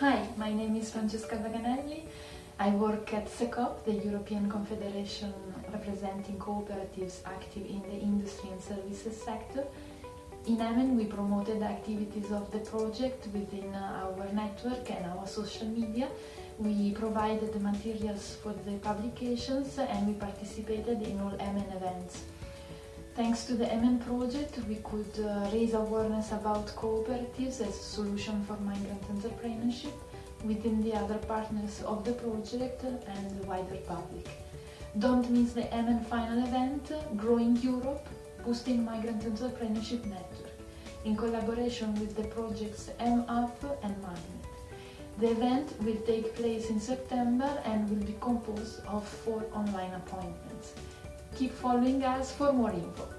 Hi, my name is Francesca Vaganelli. I work at CECOP, the European Confederation representing cooperatives active in the industry and services sector. In EMEN we promoted the activities of the project within our network and our social media. We provided the materials for the publications and we participated in all EMEN events. Thanks to the EMEN project, we could uh, raise awareness about cooperatives as a solution for migrant entrepreneurship within the other partners of the project and the wider public. Don't miss the EMEN final event, Growing Europe, Boosting Migrant Entrepreneurship Network, in collaboration with the projects M-Up and Magnet. The event will take place in September and will be composed of four online appointments. Keep following us for more info.